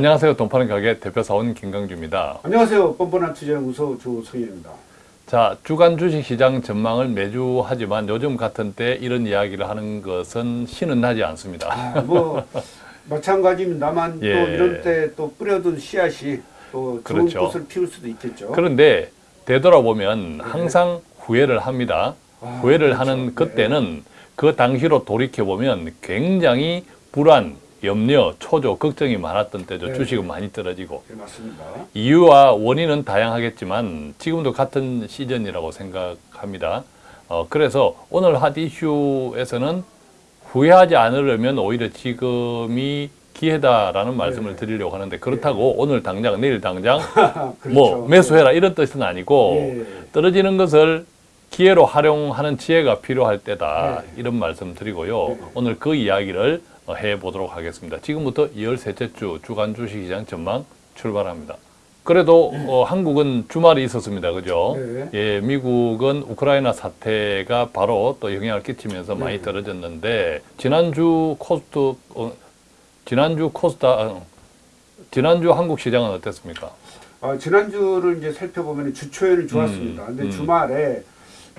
안녕하세요. 돈파는 가게 대표사원 김강주입니다. 안녕하세요. 뻔뻔한 투자연구소 조성현입니다. 자, 주간 주식시장 전망을 매주 하지만 요즘 같은 때 이런 이야기를 하는 것은 신은 나지 않습니다. 아, 뭐 마찬가지입니다만 예. 또 이런 때 또 뿌려둔 씨앗이 또 좋은 그렇죠. 꽃을 피울 수도 있겠죠. 그런데 되돌아보면 항상 후회를 합니다. 아, 후회를 그렇죠. 하는 그때는 그 당시로 돌이켜보면 굉장히 불안, 염려, 초조, 걱정이 많았던 때죠. 네. 주식은 많이 떨어지고. 네, 맞습니다. 이유와 원인은 다양하겠지만 지금도 같은 시즌이라고 생각합니다. 어, 그래서 오늘 핫 이슈에서는 후회하지 않으려면 오히려 지금이 기회다라는 말씀을 네. 드리려고 하는데 그렇다고 오늘 당장 내일 당장 그렇죠. 뭐 매수해라 이런 뜻은 아니고 예. 떨어지는 것을 기회로 활용하는 지혜가 필요할 때다 네. 이런 말씀 드리고요. 네. 오늘 그 이야기를 어, 해보도록 하겠습니다. 지금부터 13째 주 주간 주식시장 전망 출발합니다. 그래도 어, 한국은 주말이 있었습니다. 그죠? 네. 예, 미국은 우크라이나 사태가 바로 또 영향을 끼치면서 많이 네. 떨어졌는데 지난주 코스트 어, 지난주 코스닥 어, 지난주 한국 시장은 어땠습니까? 아, 지난주를 이제 살펴보면 주초에는 좋았습니다. 음, 근데 음. 주말에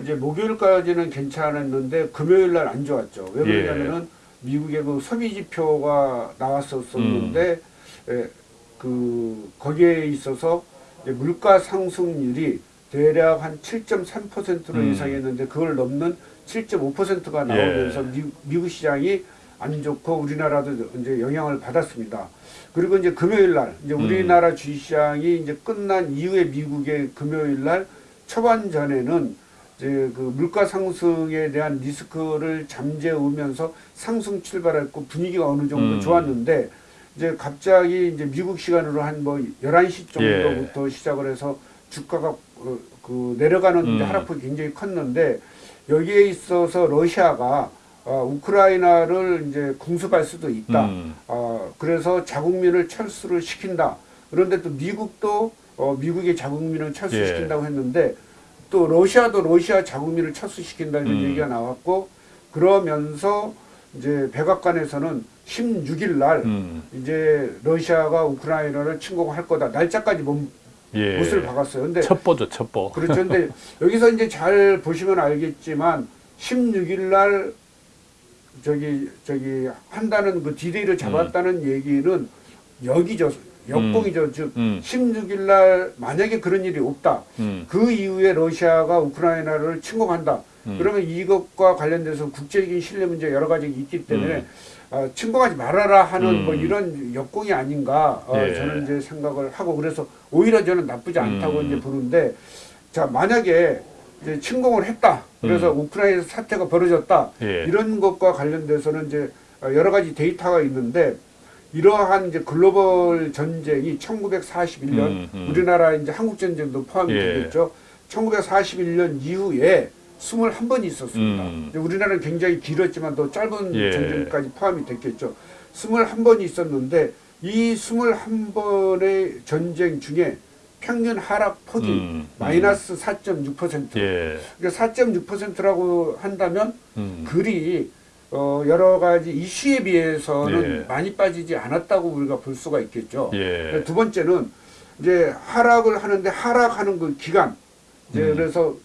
이제 목요일까지는 괜찮았는데 금요일 날 안 좋았죠. 왜 예. 그러냐면은 미국의 그 소비 지표가 나왔었었는데 음. 에, 그 거기에 있어서 물가 상승률이 대략 한 7.3%로 음. 예상했는데 그걸 넘는 7.5%가 나오면서 예. 미, 미국 시장이 안 좋고 우리나라도 이제 영향을 받았습니다. 그리고 이제 금요일 날 이제 음. 우리나라 주식시장이 이제 끝난 이후에 미국의 금요일 날 초반 전에는 이제 그 물가 상승에 대한 리스크를 잠재우면서 상승 출발했고 분위기가 어느 정도 음. 좋았는데 이제 갑자기 이제 미국 시간으로 한 뭐 11시 정도부터 시작을 해서 주가가 어, 그 내려가는 음. 하락폭이 굉장히 컸는데 여기에 있어서 러시아가 어, 우크라이나를 이제 공습할 수도 있다. 음. 어, 그래서 자국민을 철수를 시킨다. 그런데 또 미국도 어, 미국의 자국민을 철수시킨다고 했는데 또 러시아도 러시아 자국민을 철수시킨다는 음. 얘기가 나왔고 그러면서 이제 백악관에서는 16일 날 음. 이제 러시아가 우크라이나를 침공할 거다. 날짜까지 못, 예. 못을 박았어요. 근데 첩보죠, 첩보. 그렇죠. 근데 여기서 이제 잘 보시면 알겠지만 16일 날 저기 저기 한다는 그 디데이를 잡았다는 얘기는 역이죠. 역공이죠. 즉 음. 16일 날 만약에 그런 일이 없다. 음. 그 이후에 러시아가 우크라이나를 침공한다. 음. 그러면 이것과 관련돼서 국제적인 신뢰 문제 여러 가지 있기 때문에 음. 어, 침공하지 말아라 하는 음. 뭐 이런 역공이 아닌가 어, 예. 저는 이제 생각을 하고 그래서 오히려 저는 나쁘지 않다고 음. 이제 보는데 자 만약에 이제 침공을 했다 그래서 우크라이나 사태가 벌어졌다 음. 예. 이런 것과 관련돼서는 이제 어, 여러 가지 데이터가 있는데 이러한 이제 글로벌 전쟁이 1941년 음, 음. 우리나라 이제 한국 전쟁도 포함이 예. 되겠죠. 1941년 이후에 21번이 있었습니다. 음. 우리나라는 굉장히 길었지만 더 짧은 예. 전쟁까지 포함이 됐겠죠. 21번이 있었는데 이 21번의 전쟁 중에 평균 하락 폭이 음, 마이너스 4.6%. 예. 그러니까 4.6%라고 한다면 음. 글이 어, 여러 가지 이슈에 비해서는 예. 많이 빠지지 않았다고 우리가 볼 수가 있겠죠. 예. 두 번째는 이제 하락을 하는데 하락하는 그 기간 이제 음. 그래서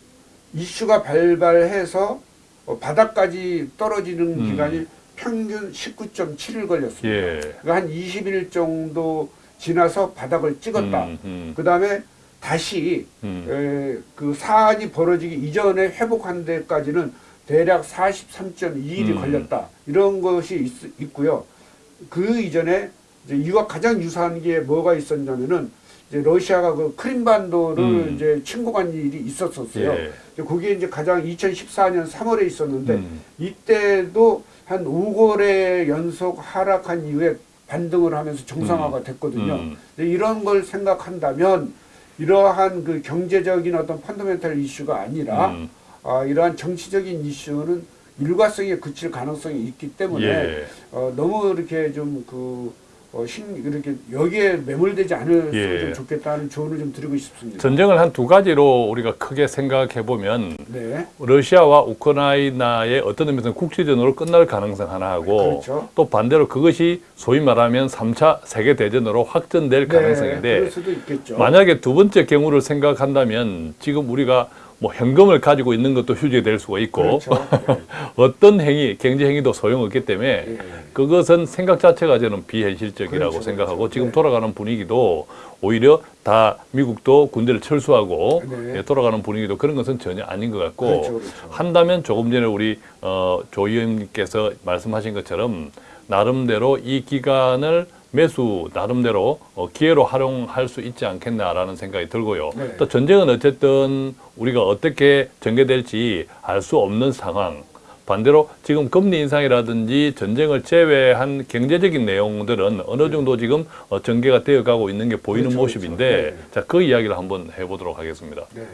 이슈가 발발해서 어, 바닥까지 떨어지는 음. 기간이 평균 19.7일 걸렸습니다. 예. 그러니까 한 20일 정도 지나서 바닥을 찍었다. 음, 음, 그 다음에 다시 음. 에, 그 사안이 벌어지기 이전에 회복한 데까지는 대략 43.2일이 음. 걸렸다. 이런 것이 있, 고요그 이전에 이제 이와 가장 유사한 게 뭐가 있었냐면은 이제 러시아가 그 크림반도를 음. 이제 침공한 일이 있었었어요. 예. 이제 그게 이제 가장 2014년 3월에 있었는데 음. 이때도 한 5거래 연속 하락한 이후에 반등을 하면서 정상화가 됐거든요. 음. 이런 걸 생각한다면 이러한 그 경제적인 어떤 펀더멘탈 이슈가 아니라 음. 아, 이러한 정치적인 이슈는 일과성에 그칠 가능성이 있기 때문에 예. 어, 너무 이렇게 좀그 어, 신, 이렇게 여기에 매몰되지 않을수록 예. 좀 좋겠다는 조언을 좀 드리고 싶습니다. 전쟁을 한 두 가지로 우리가 크게 생각해 보면 네. 러시아와 우크라이나의 어떤 의미에서는 국지전으로 끝날 가능성 하나 하고 그렇죠. 또 반대로 그것이 소위 말하면 3차 세계 대전으로 확전될 네, 가능성인데. 만약에 두 번째 경우를 생각한다면 지금 우리가 뭐 현금을 가지고 있는 것도 휴지될 수가 있고 그렇죠. 어떤 행위, 경제 행위도 소용없기 때문에 예. 그것은 생각 자체가 저는 비현실적이라고 그렇죠, 생각하고 그렇죠. 지금 네. 돌아가는 분위기도 오히려 다 미국도 군대를 철수하고 네. 예, 돌아가는 분위기도 그런 것은 전혀 아닌 것 같고 그렇죠, 그렇죠. 한다면 조금 전에 우리 어, 조 의원님께서 말씀하신 것처럼 나름대로 이 기간을 매수 나름대로 어, 기회로 활용할 수 있지 않겠나라는 생각이 들고요. 네. 또 전쟁은 어쨌든 우리가 어떻게 전개될지 알 수 없는 상황. 반대로 지금 금리 인상이라든지 전쟁을 제외한 경제적인 내용들은 어느 정도 지금 어, 전개가 되어가고 있는 게 보이는 그렇죠, 모습인데 그렇죠. 네. 자그 이야기를 한번 해보도록 하겠습니다. 네.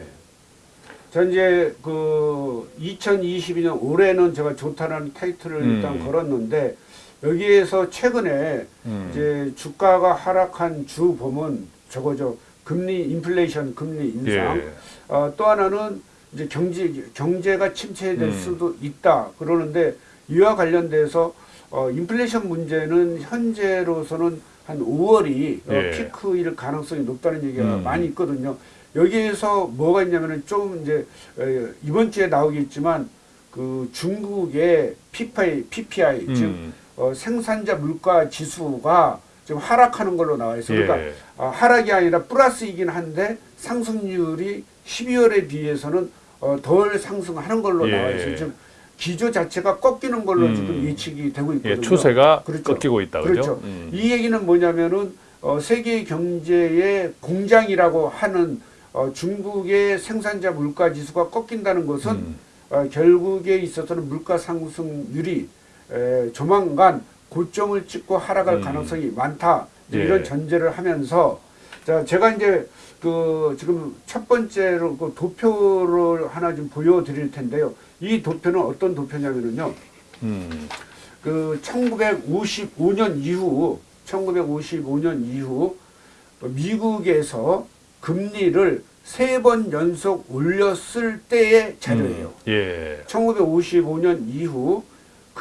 자 이제 그 2022년 올해는 제가 좋다는 타이틀을 음. 일단 걸었는데 여기에서 최근에 음. 이제 주가가 하락한 주 보면 저거죠 금리 인플레이션 금리 인상 예. 어, 또 하나는 이제 경제 경제가 침체될 음. 수도 있다 그러는데 이와 관련돼서 어, 인플레이션 문제는 현재로서는 한 5월이 어, 예. 피크일 가능성이 높다는 얘기가 음. 많이 있거든요. 여기에서 뭐가 있냐면은 좀 이제 에, 이번 주에 나오겠지만 그 중국의 PPI, PPI 즉 음. 어, 생산자 물가 지수가 지금 하락하는 걸로 나와 있어요. 그러니까 예. 아, 하락이 아니라 플러스이긴 한데 상승률이 12월에 비해서는 어, 덜 상승하는 걸로 예. 나와 있어요. 지금 기조 자체가 꺾이는 걸로 음. 지금 예측이 되고 있거든요. 예, 추세가 그렇죠. 꺾이고 있다, 그죠? 그렇죠. 음. 이 얘기는 뭐냐면은 어, 세계 경제의 공장이라고 하는 어, 중국의 생산자 물가 지수가 꺾인다는 것은 음. 어, 결국에 있어서는 물가 상승률이 에, 조만간 고점을 찍고 하락할 음. 가능성이 많다 예. 이런 전제를 하면서 자 제가 이제 그 지금 첫 번째로 그 도표를 하나 좀 보여드릴 텐데요. 이 도표는 어떤 도표냐면은요. 음. 그 1955년 이후 1955년 이후 미국에서 금리를 세 번 연속 올렸을 때의 자료예요. 음. 예. 1955년 이후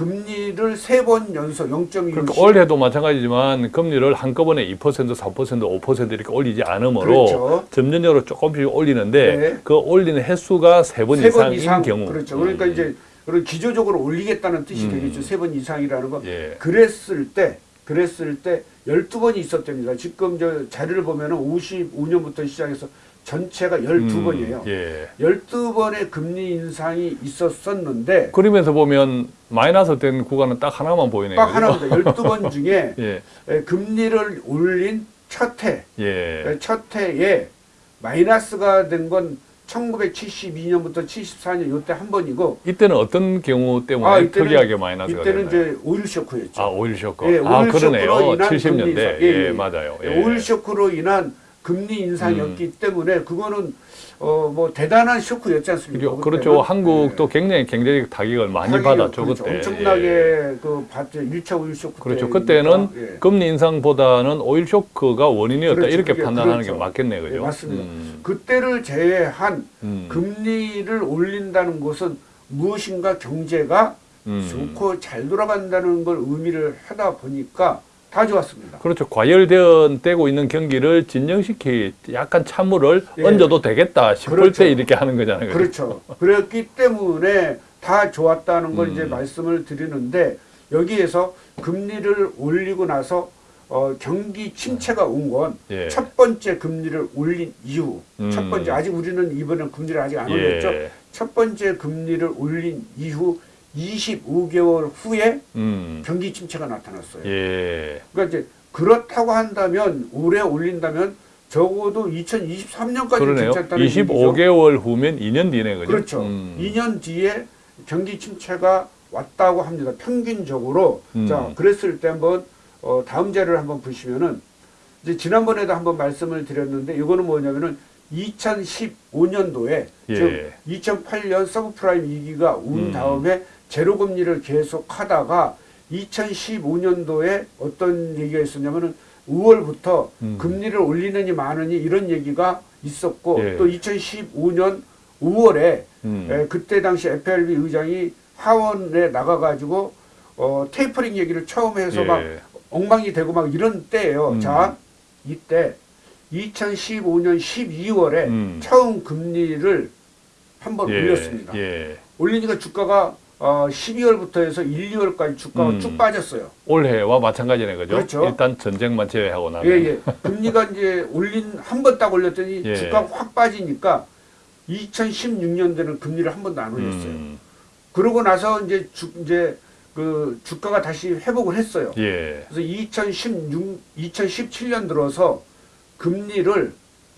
금리를 세 번 연속 0.25씩 그러니까 올해도 마찬가지지만 금리를 한꺼번에 2%, 4%, 5% 이렇게 올리지 않으므로 그렇죠. 점진적으로 조금씩 올리는데 네. 그 올리는 횟수가 세 번 이상인 이상 경우. 그렇죠. 그러니까 음. 이제 그런 기조적으로 올리겠다는 뜻이 음. 되겠죠. 세 번 이상이라는 거. 예. 그랬을 때 그랬을 때 12번이 있었답니다. 지금 저 자료를 보면 은 55년부터 시작해서 전체가 12번이에요. 음, 예. 12번의 금리 인상이 있었었는데 그러면서 보면 마이너스 된 구간은 딱 하나만 보이네요. 딱? 하나입니다. 12번 중에 예. 에, 금리를 올린 첫 해, 예. 에, 첫 해에 마이너스가 된 건 1972년부터 74년 요때 한 번이고 이때는 어떤 경우 때문에 아, 이때는- 특이하게 마이너스가 이때는? 이제 오일 쇼크였죠. 아, 오일 쇼크. 예, 아, 오일 그러네요. 인한 금리 70년대. 인상. 예, 예, 예. 맞아요. 예. 오일 쇼크로 인한 금리 인상이었기 음. 때문에 그거는 어 뭐 대단한 쇼크였지 않습니까? 그렇죠. 한국도 예. 굉장히 경제적 타격을 많이 타격이 받았죠, 그렇죠. 그때. 엄청나게 예. 그 봤죠. 1차 오일 쇼크 그렇죠. 그때는 예. 금리 인상보다는 오일 쇼크가 원인이었다. 그렇죠. 이렇게 그게 판단하는 그렇죠. 게 맞겠네요. 그죠? 예, 맞습니다. 음, 그때를 제외한 음, 금리를 올린다는 것은 무엇인가 경제가 음. 좋고 잘 돌아간다는 걸 의미를 하다 보니까 다 좋았습니다. 그렇죠. 과열되고 있는 경기를 진정시키 약간 찬물을 예. 얹어도 되겠다 싶을 그렇죠. 때 이렇게 하는 거잖아요. 그렇죠. 그랬기 때문에 다 좋았다는 걸 음. 이제 말씀을 드리는데 여기에서 금리를 올리고 나서 어, 경기 침체가 온 건첫 예. 번째 금리를 올린 이후 음. 첫 번째 아직 우리는 이번에 금리를 아직 안 예. 올렸죠. 첫 번째 금리를 올린 이후 25개월 후에 음. 경기 침체가 나타났어요. 예. 그러니까 이제 그렇다고 한다면 올해 올린다면 적어도 2023년까지 그러네요. 괜찮다는 얘기죠. 25개월 후면 2년 뒤네, 그죠? 그렇죠. 음. 2년 뒤에 경기 침체가 왔다고 합니다. 평균적으로. 음. 자, 그랬을 때 한번 어, 다음 자료를 한번 보시면은 이제 지난번에도 한번 말씀을 드렸는데 이거는 뭐냐면은 2015년도에 예. 즉 2008년 서브프라임 위기가 온 음. 다음에 제로 금리를 계속 하다가 2015년도에 어떤 얘기가 있었냐면은 5월부터 음. 금리를 올리느니 마느니 이런 얘기가 있었고 예. 또 2015년 5월에 음. 에, 그때 당시 FRB 의장이 하원에 나가가지고 어, 테이퍼링 얘기를 처음 해서 막 예. 엉망이 되고 막 이런 때예요. 음. 자, 이때 2015년 12월에 음. 처음 금리를 한번 예. 올렸습니다. 예. 올리니까 주가가 어, 12월부터 해서 1, 2월까지 주가가 음. 쭉 빠졌어요. 올해와 마찬가지네 그죠? 그렇죠. 일단 전쟁만 제외하고 나면 예, 예. 금리가 이제 올린 한 번 딱 올렸더니 예. 주가가 확 빠지니까 2016년도에는 금리를 한 번도 안 올렸어요. 음. 그러고 나서 이제 주, 이제 그 주가가 다시 회복을 했어요. 예. 그래서 2016, 2017년 들어서 금리를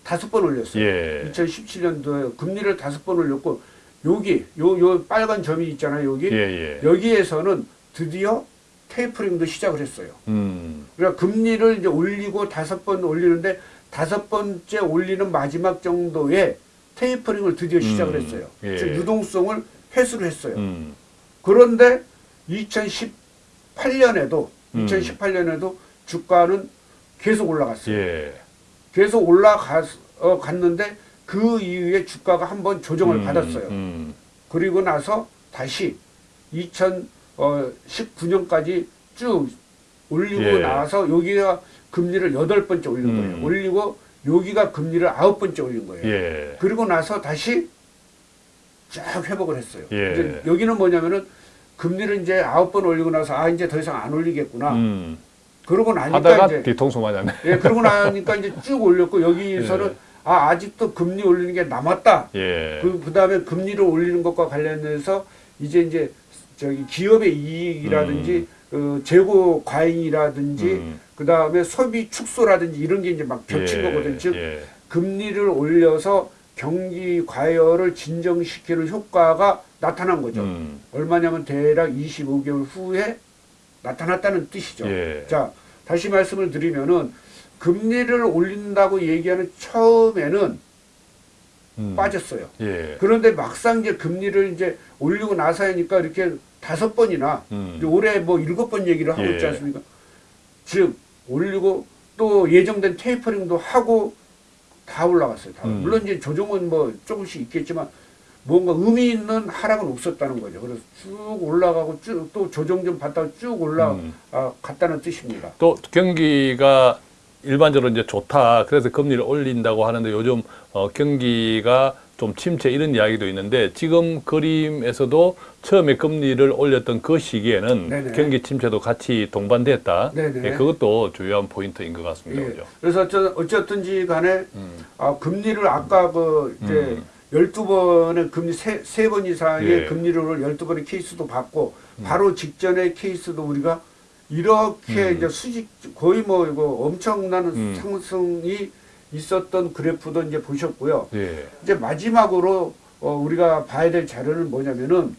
다섯 번 올렸어요. 예. 2017년도에 금리를 다섯 번 올렸고 여기 요 요 빨간 점이 있잖아요. 여기 예, 예. 여기에서는 드디어 테이퍼링도 시작을 했어요. 음. 그러니까 금리를 이제 올리고 다섯 번 올리는데 다섯 번째 올리는 마지막 정도에 테이퍼링을 드디어 시작을 음, 했어요. 예. 즉 유동성을 회수를 했어요. 음. 그런데 2018년에도 음. 2018년에도 주가는 계속 올라갔어요. 예. 계속 올라갔는데 그 이후에 주가가 한번 조정을 음, 받았어요. 음. 그리고 나서 다시 2019년까지 쭉 올리고 예. 나서 여기가 금리를 여덟 번째 올린 음. 거예요. 올리고 여기가 금리를 아홉 번째 올린 거예요. 예. 그리고 나서 다시 쫙 회복을 했어요. 예. 이제 여기는 뭐냐면은 금리를 이제 아홉 번 올리고 나서 아 이제 더 이상 안 올리겠구나. 음. 그러고 나니까 하다가 이제 뒤통수 맞았네. 예, 그러고 나니까 이제 쭉 올렸고 여기서는 예. 아 아직도 금리 올리는 게 남았다. 예. 그 그 다음에 금리를 올리는 것과 관련해서 이제 이제 저기 기업의 이익이라든지 그 재고 과잉이라든지 음. 그 다음에 소비 축소라든지 이런 게 이제 막 겹친 예. 거거든요. 즉 예. 금리를 올려서 경기 과열을 진정시키는 효과가 나타난 거죠. 음. 얼마냐면 대략 25개월 후에 나타났다는 뜻이죠. 예. 자, 다시 말씀을 드리면은 금리를 올린다고 얘기하는 처음에는 음. 빠졌어요. 예. 그런데 막상 이제 금리를 이제 올리고 나서니까 이렇게 다섯 번이나 음. 올해 뭐 일곱 번 얘기를 하고 예. 있지 않습니까? 즉 올리고 또 예정된 테이퍼링도 하고 다 올라갔어요. 다. 음. 물론 이제 조정은 뭐 조금씩 있겠지만 뭔가 의미 있는 하락은 없었다는 거죠. 그래서 쭉 올라가고 쭉 또 조정 좀 받다가 쭉 음. 올라갔다는 뜻입니다. 또 경기가 일반적으로 이제 좋다. 그래서 금리를 올린다고 하는데 요즘 어, 경기가 좀 침체 이런 이야기도 있는데 지금 그림에서도 처음에 금리를 올렸던 그 시기에는 네네. 경기 침체도 같이 동반됐다. 예, 그것도 중요한 포인트인 것 같습니다. 예. 그죠? 그래서 어쩌, 어쨌든지 간에 음. 아, 금리를 아까 그 이제 음. 열두 번의 금리 세세번 이상의 예. 금리를 열두 번의 케이스도 봤고 바로 직전의 케이스도 우리가 이렇게 음. 이제 수직 거의 뭐 이거 엄청난 음. 상승이 있었던 그래프도 이제 보셨고요. 예. 이제 마지막으로 어, 우리가 봐야 될 자료는 뭐냐면은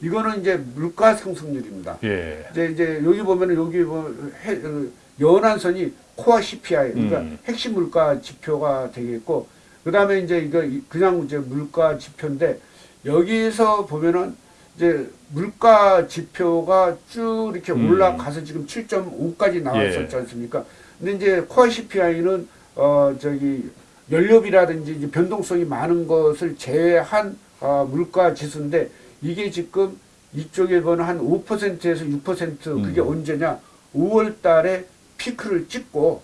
이거는 이제 물가 상승률입니다. 예. 이제 이제 여기 보면은 여기 뭐 해, 어, 연한 선이 코어 CPI 그러니까 음. 핵심 물가 지표가 되겠고 그다음에 이제 이거 이- 그냥 이제 물가 지표인데 여기서 보면은 이제 물가 지표가 쭉 이렇게 음. 올라가서 지금 7.5까지 나왔었지 예. 않습니까? 근데 이제 코어 CPI는 어 저기 연료비라든지 이제 변동성이 많은 것을 제외한 어, 물가 지수인데 이게 지금 이쪽에 보는 한 5%에서 6% 그게 음. 언제냐? 5월 달에 피크를 찍고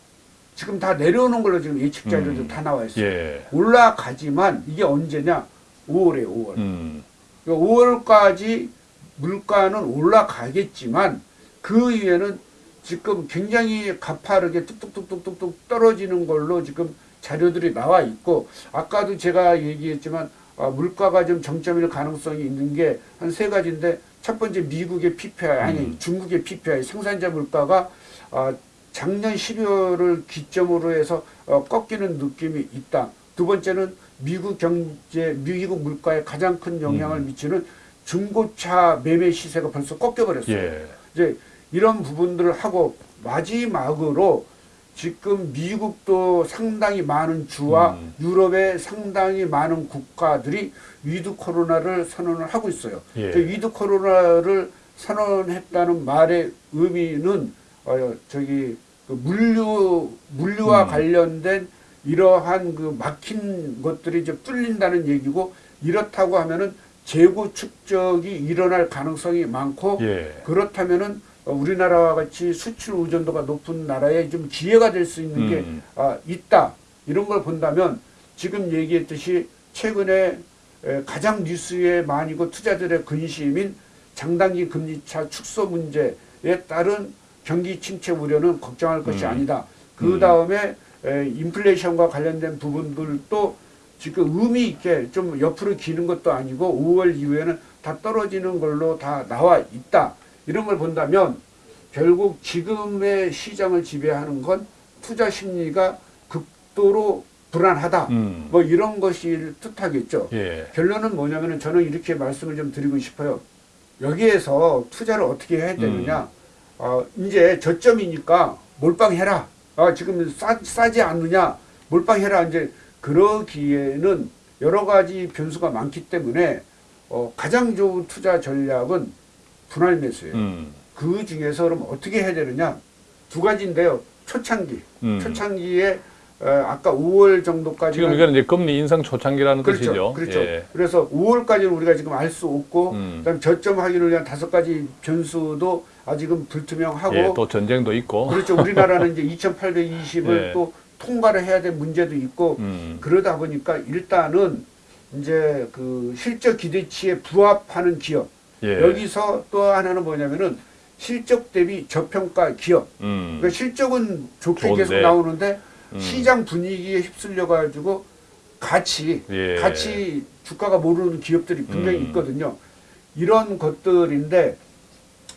지금 다 내려오는 걸로 지금 예측 자료도 음. 다 나와 있어요. 예. 올라가지만 이게 언제냐? 5월에 5월. 음. 5월까지 물가는 올라가겠지만 그 이후에는 지금 굉장히 가파르게 뚝뚝뚝뚝뚝뚝 떨어지는 걸로 지금 자료들이 나와 있고 아까도 제가 얘기했지만 아, 물가가 좀 정점일 가능성이 있는 게 한 세 가지인데 첫 번째 미국의 PPI 아니 음. 중국의 PPI 생산자 물가가 아, 작년 12월을 기점으로 해서 어, 꺾이는 느낌이 있다. 두 번째는 미국 경제, 미국 물가에 가장 큰 영향을 음. 미치는 중고차 매매 시세가 벌써 꺾여버렸어요. 예. 이제 이런 부분들을 하고 마지막으로 지금 미국도 상당히 많은 주와 음. 유럽의 상당히 많은 국가들이 위드 코로나를 선언을 하고 있어요. 예. 이제 위드 코로나를 선언했다는 말의 의미는 어 저기 그 물류 물류와 음. 관련된 이러한 그 막힌 것들이 이제 뚫린다는 얘기고 이렇다고 하면은 재고 축적이 일어날 가능성이 많고 예. 그렇다면은 어, 우리나라와 같이 수출 의존도가 높은 나라에 좀 기회가 될 수 있는 게 음. 아, 있다 이런 걸 본다면 지금 얘기했듯이 최근에 에, 가장 뉴스에 많이고 투자들의 근심인 장단기 금리차 축소 문제에 따른 경기 침체 우려는 걱정할 것이 음. 아니다. 그 다음에 인플레이션과 관련된 부분들도 지금 의미 있게 좀 옆으로 기는 것도 아니고 5월 이후에는 다 떨어지는 걸로 다 나와 있다. 이런 걸 본다면 결국 지금의 시장을 지배하는 건 투자 심리가 극도로 불안하다. 음. 뭐 이런 것이 뜻하겠죠. 예. 결론은 뭐냐면은 저는 이렇게 말씀을 좀 드리고 싶어요. 여기에서 투자를 어떻게 해야 되느냐. 어, 이제 저점이니까 몰빵해라. 아, 지금 싸, 싸지 않느냐. 몰빵해라. 이제 그러기에는 여러 가지 변수가 많기 때문에 어, 가장 좋은 투자 전략은 분할 매수예요. 음. 그 중에서 그럼 어떻게 해야 되느냐. 두 가지인데요. 초창기. 음. 초창기에 어, 아까 5월 정도까지 지금 이거는 이제 금리 인상 초창기라는 그렇죠. 뜻이죠. 그렇죠. 예. 그래서 5월까지는 우리가 지금 알 수 없고, 음. 그다음 저점 확인을 위한 다섯 가지 변수도 아직은 불투명하고, 예, 또 전쟁도 있고. 그렇죠. 우리나라는 이제 2,820을 예. 또 통과를 해야 될 문제도 있고, 음. 그러다 보니까 일단은 이제 그 실적 기대치에 부합하는 기업. 예. 여기서 또 하나는 뭐냐면은 실적 대비 저평가 기업. 음. 그러니까 실적은 좋게 좋은데. 계속 나오는데 음. 시장 분위기에 휩쓸려 가지고 같이 예. 같이 주가가 모르는 기업들이 분명히 음. 있거든요. 이런 것들인데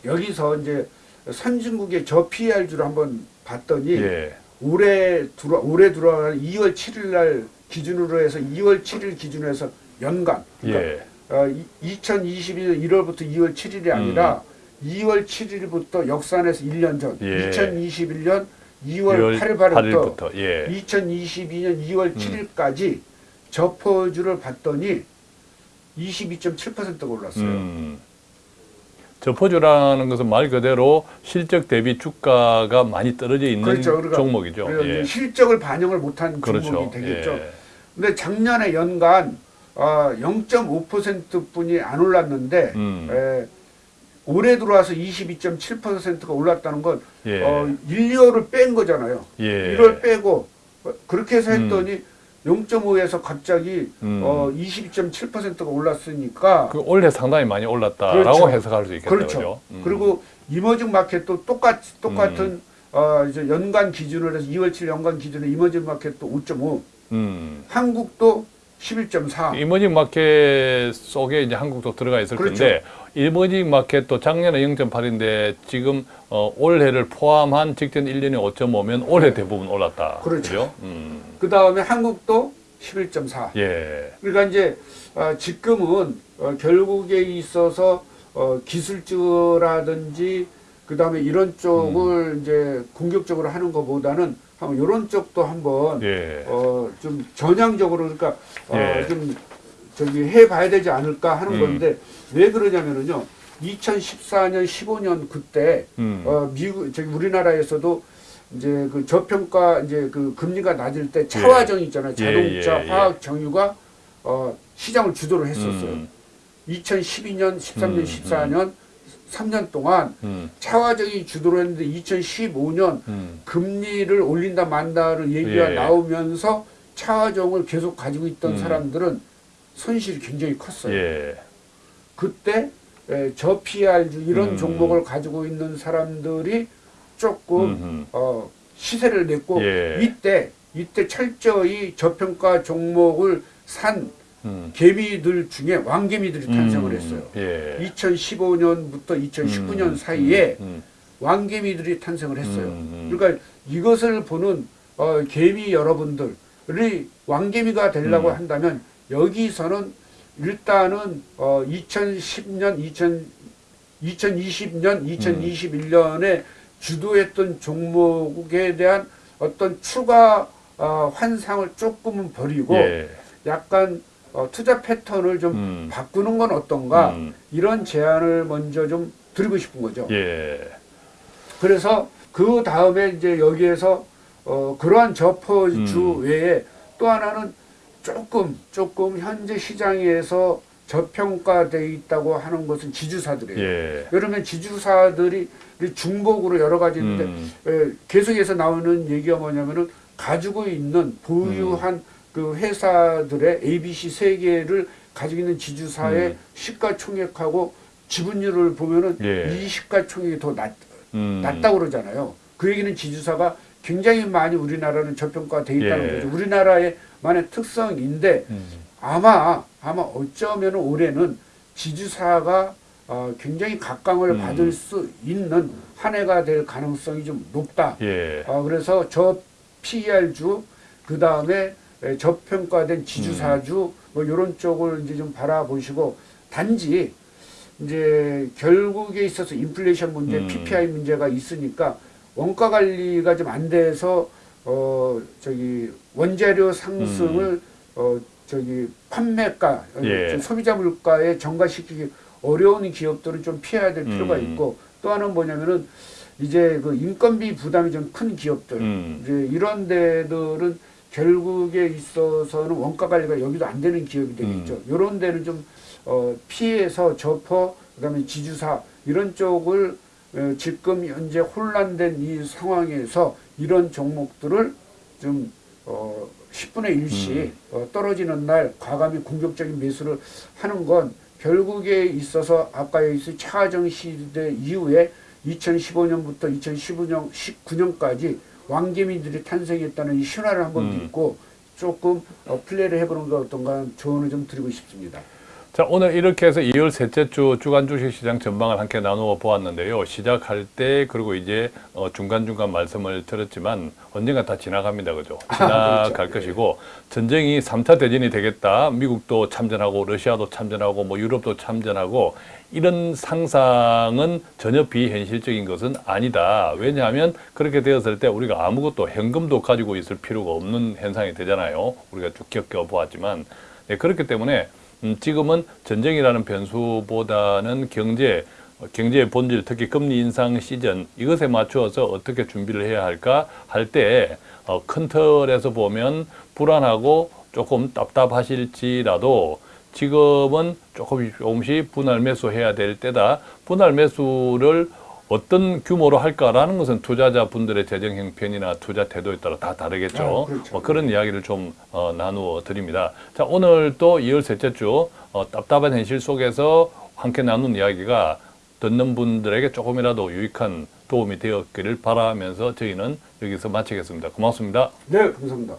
여기서 이제 선진국의 저 PR주를 한번 봤더니 예. 올해 들어 올해 들어간 2월 7일 날 기준으로 해서 2월 7일 기준으로 해서 연간 그러니까 예. 어, 2021년 1월부터 2월 7일이 아니라 2월 7일부터 역산해서 1년 전 예. 2021년 2월 8일 발부터 8일부터. 예. 2022년 2월 7일까지 저퍼주를 봤더니 22.7%가 올랐어요. 음. 저포주라는 것은 말 그대로 실적 대비 주가가 많이 떨어져 있는 그렇죠. 그러니까 종목이죠. 예. 실적을 반영을 못한 그렇죠. 종목이 되겠죠. 예. 근데 작년에 연간 어, 0.5%뿐이 안 올랐는데 음. 에, 올해 들어와서 22.7%가 올랐다는 건 예. 어, 1, 2월을 뺀 거잖아요. 예. 1월 빼고 어, 그렇게 해서 했더니 0.5에서 갑자기 음. 어, 22.7%가 올랐으니까 그 올해 상당히 많이 올랐다라고 그렇죠. 해석할 수 있겠네요. 그렇죠. 음. 그리고 이머징 마켓도 똑같 똑같은 어, 이제 연간 기준으로 해서 2월 7일 연간 기준으로 이머징 마켓도 5.5, 음. 한국도 11.4. 이머징 마켓 속에 이제 한국도 들어가 있을 그렇죠. 텐데 이머징 마켓도 작년에 0.8인데 지금 어, 올해를 포함한 직전 1년에 5.5면 올해 대부분 올랐다. 그렇죠. 음. 그 다음에 한국도 11.4. 예. 그러니까 이제 어, 지금은 어, 결국에 있어서 어, 기술주라든지 그 다음에 이런 쪽을 음. 이제 공격적으로 하는 것보다는 한번 이런 쪽도 한번 예. 어, 좀 전향적으로 그러니까 어, 예. 좀 저기 해봐야 되지 않을까 하는 음. 건데 왜 그러냐면은요 2014년 15년 그때 음. 어, 미국 저기 우리나라에서도 이제 그 저평가 이제 그 금리가 낮을 때 차화정 있잖아요 예, 자동차 예, 예. 화학 정유가 어, 시장을 주도를 했었어요. 음. 2012년 13년 음, 14년 3년 동안 음. 차화정이 주도를 했는데 2015년 음. 금리를 올린다 만다는 얘기가 예. 나오면서 차화정을 계속 가지고 있던 음. 사람들은 손실이 굉장히 컸어요. 예. 그때 에, 저 PR주 이런 음. 종목을 가지고 있는 사람들이 조금 음흠. 어, 시세를 냈고 예. 이때 이때 철저히 저평가 종목을 산 음. 개미들 중에 왕개미들이 탄생을 음. 했어요. 예. 2015년부터 2019년 음. 사이에 음. 왕개미들이 탄생을 했어요. 음. 그러니까 이것을 보는 어, 개미 여러분들이 왕개미가 되려고 음. 한다면 여기서는 일단은 어, 2010년, 2000, 2020년, 2021년에 주도했던 종목에 대한 어떤 추가 어, 환상을 조금은 버리고 예. 약간 어, 투자 패턴을 좀 음. 바꾸는 건 어떤가 음. 이런 제안을 먼저 좀 드리고 싶은 거죠. 예. 그래서 그 다음에 이제 여기에서 어, 그러한 저퍼주 음. 외에 또 하나는 조금 조금 현재 시장에서 저평가돼 있다고 하는 것은 지주사들이에요. 예. 그러면 지주사들이 중복으로 여러 가지 있는데 음. 에, 계속해서 나오는 얘기가 뭐냐면은 가지고 있는 보유한 음. 그 회사들의 ABC 세 개를 가지고 있는 지주사의 음. 시가총액하고 지분율을 보면은 예. 이 시가총액이 더 낮, 음. 낮다고 그러잖아요. 그 얘기는 지주사가 굉장히 많이 우리나라는 저평가돼 있다는 예. 거죠. 우리나라의 만의 특성인데 음. 아마 아마 어쩌면 올해는 지주사가 어, 굉장히 각광을 음. 받을 수 있는 한 해가 될 가능성이 좀 높다. 예. 어, 그래서 저 PER주 그 다음에 저평가된 지주사주 음. 뭐 이런 쪽을 이제 좀 바라보시고 단지 이제 결국에 있어서 인플레이션 문제, 음. PPI 문제가 있으니까 원가 관리가 좀 안 돼서 어 저기 원자료 상승을 어 저기 판매가 어, 음. 예. 저 소비자 물가에 전가시키기 어려운 기업들은 좀 피해야 될 필요가 음. 있고 또 하나는 뭐냐면은 이제 그 인건비 부담이 좀 큰 기업들 음. 이제 이런 데들은 결국에 있어서는 원가 관리가 여기도 안 되는 기업이 되겠죠. 음. 이런 데는 좀 어, 피해서 접어 그다음에 지주사 이런 쪽을 어, 지금 현재 혼란된 이 상황에서 이런 종목들을 좀 어, 10분의 1씩 음. 어, 떨어지는 날 과감히 공격적인 매수를 하는 건 결국에 있어서 아까 여기서 차정 시대 이후에 2015년부터 2015년 19년까지 왕개미들이 탄생했다는 이 신화를 한번 음. 믿고 조금 어, 플레이를 해보는 것 어떤가 조언을 좀 드리고 싶습니다. 자, 오늘 이렇게 해서 2월 셋째 주 주간 주식 시장 전망을 함께 나누어 보았는데요. 시작할 때 그리고 이제 어, 중간중간 말씀을 드렸지만 언젠가 다 지나갑니다. 그죠? 지나갈 그렇죠. 것이고 전쟁이 3차 대전이 되겠다. 미국도 참전하고 러시아도 참전하고 뭐 유럽도 참전하고 이런 상상은 전혀 비현실적인 것은 아니다. 왜냐하면 그렇게 되었을 때 우리가 아무것도 현금도 가지고 있을 필요가 없는 현상이 되잖아요. 우리가 쭉 겪어보았지만 네, 그렇기 때문에 음, 지금은 전쟁이라는 변수보다는 경제, 어, 경제의 본질, 특히 금리 인상 시즌 이것에 맞추어서 어떻게 준비를 해야 할까 할때 어, 큰 틀에서 보면 불안하고 조금 답답하실지라도 지금은 조금 조금씩 분할 매수해야 될 때다. 분할 매수를 어떤 규모로 할까라는 것은 투자자 분들의 재정 형편이나 투자 태도에 따라 다 다르겠죠. 아, 그렇죠. 뭐 그런 이야기를 좀 어, 나누어 드립니다. 자, 오늘 또 2월 셋째 주 어, 답답한 현실 속에서 함께 나눈 이야기가 듣는 분들에게 조금이라도 유익한 도움이 되었기를 바라면서 저희는 여기서 마치겠습니다. 고맙습니다. 네, 감사합니다.